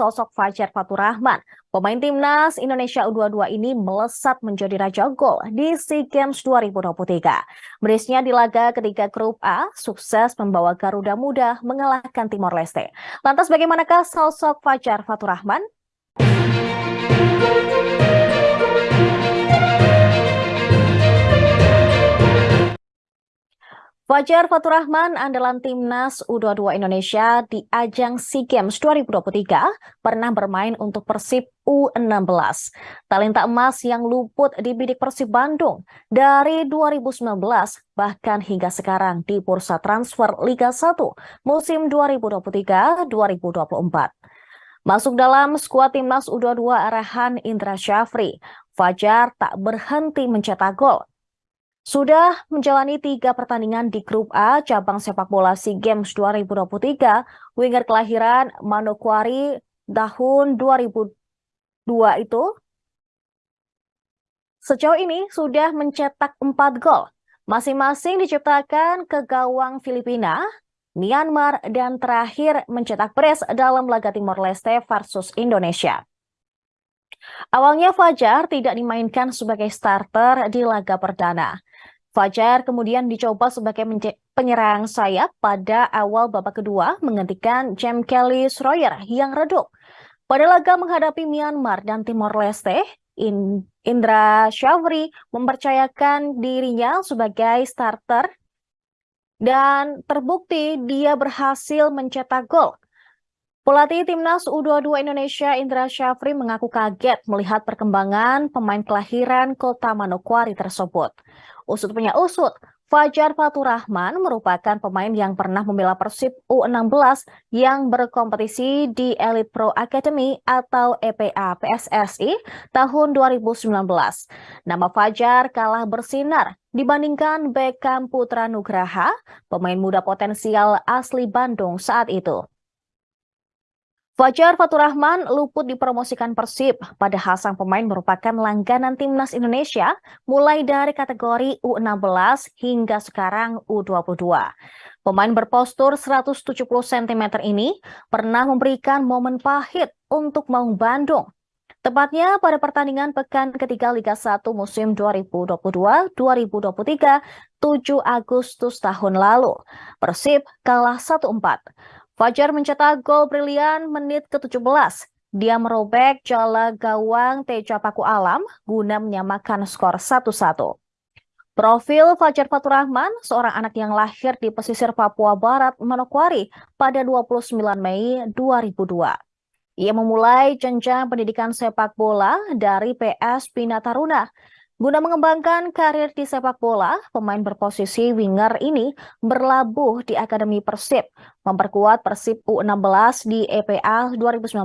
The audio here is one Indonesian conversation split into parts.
sosok Fajar Faturrahman. Pemain timnas Indonesia U22 ini melesat menjadi raja gol di SEA Games 2023. Berisnya di laga ketiga grup A, sukses membawa Garuda Muda mengalahkan Timor Leste. Lantas bagaimanakah sosok Fajar Faturrahman? Fajar Faturrahman andalan timnas U22 Indonesia di ajang SEA Games 2023 pernah bermain untuk Persib U16. Talenta emas yang luput di bidik Persib Bandung dari 2019 bahkan hingga sekarang di bursa transfer Liga 1 musim 2023-2024. Masuk dalam skuad timnas U22 arahan Indra Syafri, Fajar tak berhenti mencetak gol sudah menjalani tiga pertandingan di grup A cabang sepak bola SEA Games 2023, winger kelahiran Manokwari tahun 2002 itu sejauh ini sudah mencetak empat gol. Masing-masing diciptakan ke gawang Filipina, Myanmar, dan terakhir mencetak brace dalam laga Timor Leste versus Indonesia. Awalnya Fajar tidak dimainkan sebagai starter di laga perdana. Fajar kemudian dicoba sebagai penyerang sayap pada awal babak kedua menggantikan James Kelly Sroyer yang redup. Pada laga menghadapi Myanmar dan Timor Leste, Indra Syafri mempercayakan dirinya sebagai starter dan terbukti dia berhasil mencetak gol. Pelatih Timnas U22 Indonesia Indra Syafri mengaku kaget melihat perkembangan pemain kelahiran kota Manokwari tersebut. Usut punya usut, Fajar Faturrahman merupakan pemain yang pernah membela Persib U16 yang berkompetisi di Elite Pro Academy atau EPA PSSI tahun 2019. Nama Fajar kalah bersinar dibandingkan Beckham Putra Nugraha, pemain muda potensial asli Bandung saat itu. Fajar Faturrahman luput dipromosikan Persib, padahal sang pemain merupakan langganan timnas Indonesia mulai dari kategori U16 hingga sekarang U22. Pemain berpostur 170 cm ini pernah memberikan momen pahit untuk Maung Bandung. Tepatnya pada pertandingan pekan ketiga Liga 1 musim 2022-2023, 7 Agustus tahun lalu. Persib kalah 1-4. Fajar mencetak gol brilian menit ke-17. Dia merobek jala gawang Teja Paku Alam guna menyamakan skor 1-1. Profil Fajar Faturrahman, seorang anak yang lahir di pesisir Papua Barat, Manokwari pada 29 Mei 2002. Ia memulai jenjang pendidikan sepak bola dari PS Bina Taruna Guna mengembangkan karir di sepak bola, pemain berposisi winger ini berlabuh di Akademi Persib, memperkuat Persib U16 di EPA 2019,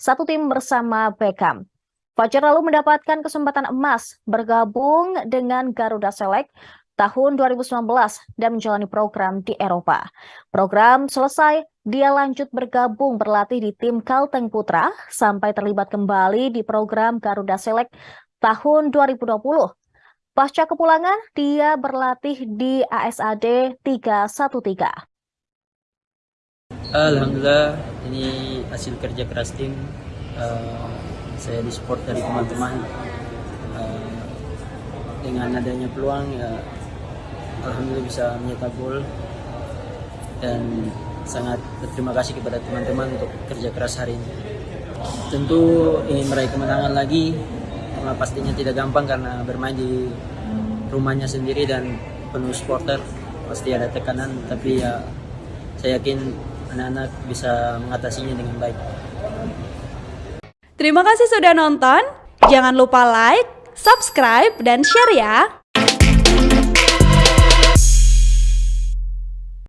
satu tim bersama Beckham. Fajar lalu mendapatkan kesempatan emas bergabung dengan Garuda Select tahun 2019 dan menjalani program di Eropa. Program selesai, dia lanjut bergabung berlatih di tim Kalteng Putra sampai terlibat kembali di program Garuda Select tahun 2020. Pasca kepulangan, dia berlatih di ASAD 313. Alhamdulillah, ini hasil kerja keras tim. Uh, saya disupport dari teman-teman. Uh, dengan adanya peluang, ya, Alhamdulillah bisa menyetak gol. Dan sangat berterima kasih kepada teman-teman untuk kerja keras hari ini. Tentu ingin meraih kemenangan lagi, pastinya tidak gampang karena bermain di rumahnya sendiri dan penuh supporter pasti ada tekanan tapi ya saya yakin anak-anak bisa mengatasinya dengan baik. Terima kasih sudah nonton. Jangan lupa like, subscribe, dan share ya.